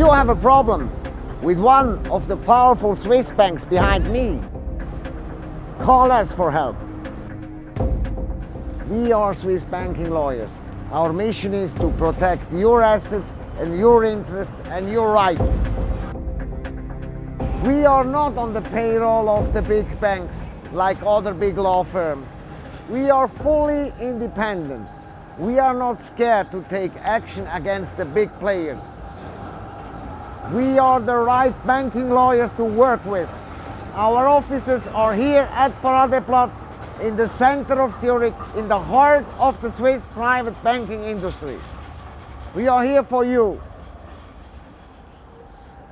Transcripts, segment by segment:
you have a problem with one of the powerful Swiss banks behind me, call us for help. We are Swiss banking lawyers. Our mission is to protect your assets and your interests and your rights. We are not on the payroll of the big banks like other big law firms. We are fully independent. We are not scared to take action against the big players. We are the right banking lawyers to work with. Our offices are here at Paradeplatz in the center of Zurich, in the heart of the Swiss private banking industry. We are here for you.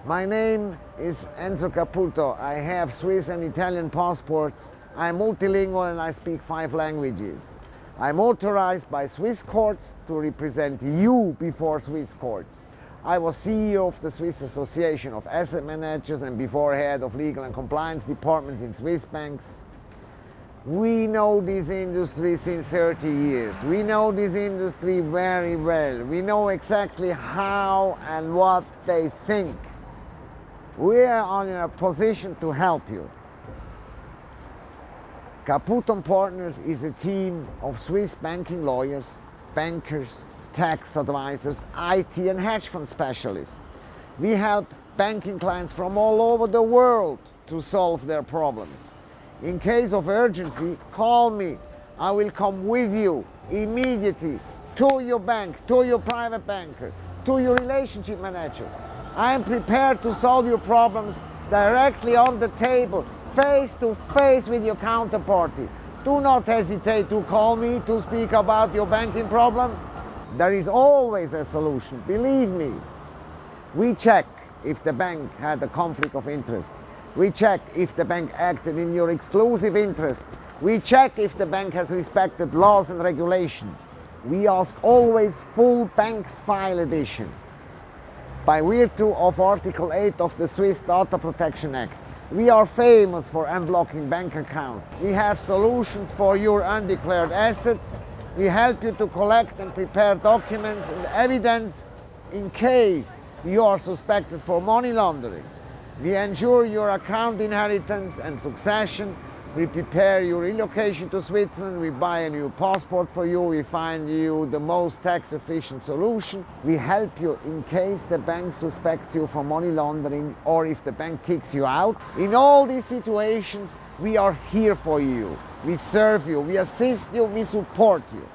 My name is Enzo Caputo. I have Swiss and Italian passports I'm multilingual and I speak five languages. I'm authorized by Swiss courts to represent you before Swiss courts. I was CEO of the Swiss Association of Asset Managers and before head of legal and compliance departments in Swiss banks. We know this industry since 30 years. We know this industry very well. We know exactly how and what they think. We are in a position to help you. Caputo & Partners is a team of Swiss banking lawyers, bankers, tax advisors, IT and hedge fund specialists. We help banking clients from all over the world to solve their problems. In case of urgency, call me. I will come with you immediately to your bank, to your private banker, to your relationship manager. I am prepared to solve your problems directly on the table face to face with your counterparty. Do not hesitate to call me to speak about your banking problem. There is always a solution, believe me. We check if the bank had a conflict of interest. We check if the bank acted in your exclusive interest. We check if the bank has respected laws and regulation. We ask always full bank file edition. By virtue of Article 8 of the Swiss Data Protection Act, we are famous for unblocking bank accounts. We have solutions for your undeclared assets. We help you to collect and prepare documents and evidence in case you are suspected for money laundering. We ensure your account inheritance and succession we prepare your relocation to Switzerland, we buy a new passport for you, we find you the most tax efficient solution. We help you in case the bank suspects you for money laundering or if the bank kicks you out. In all these situations, we are here for you. We serve you, we assist you, we support you.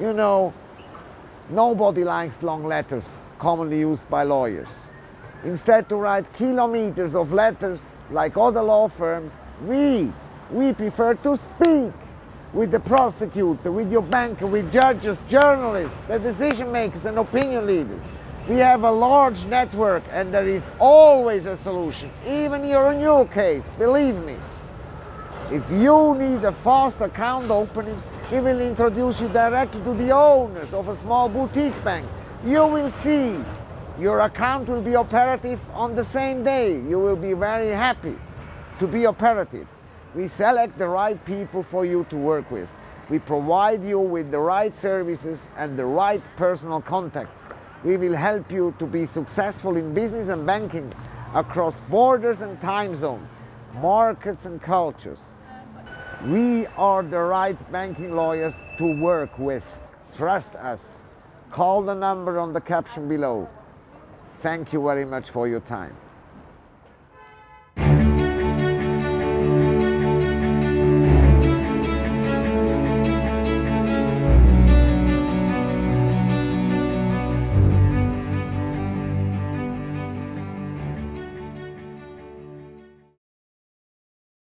You know, nobody likes long letters commonly used by lawyers. Instead to write kilometers of letters like other law firms, we, we prefer to speak with the prosecutor, with your banker, with judges, journalists, the decision makers and opinion leaders. We have a large network and there is always a solution, even in your case, believe me. If you need a fast account opening, we will introduce you directly to the owners of a small boutique bank. You will see your account will be operative on the same day. You will be very happy to be operative. We select the right people for you to work with. We provide you with the right services and the right personal contacts. We will help you to be successful in business and banking across borders and time zones, markets and cultures. We are the right banking lawyers to work with. Trust us. Call the number on the caption below. Thank you very much for your time.